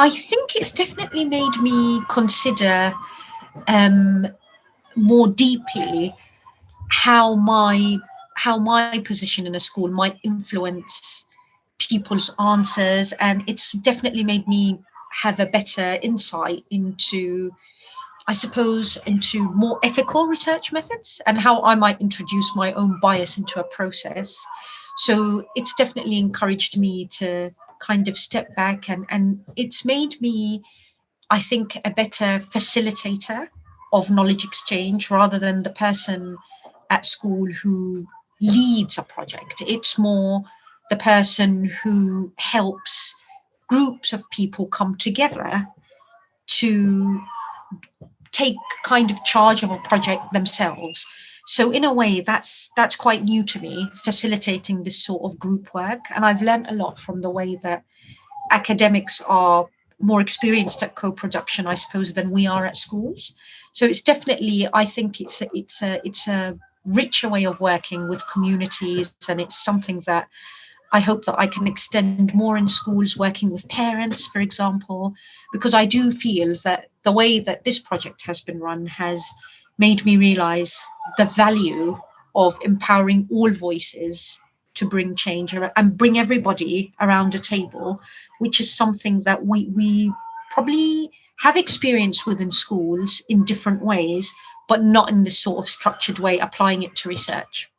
I think it's definitely made me consider um, more deeply how my how my position in a school might influence people's answers and it's definitely made me have a better insight into I suppose into more ethical research methods and how I might introduce my own bias into a process. So it's definitely encouraged me to kind of step back and, and it's made me, I think, a better facilitator of knowledge exchange rather than the person at school who leads a project. It's more the person who helps groups of people come together to take kind of charge of a project themselves. So in a way, that's that's quite new to me, facilitating this sort of group work. And I've learned a lot from the way that academics are more experienced at co-production, I suppose, than we are at schools. So it's definitely, I think it's a, it's a it's a richer way of working with communities, and it's something that I hope that I can extend more in schools, working with parents, for example, because I do feel that the way that this project has been run has made me realize the value of empowering all voices to bring change and bring everybody around a table, which is something that we, we probably have experience within schools in different ways, but not in this sort of structured way, applying it to research.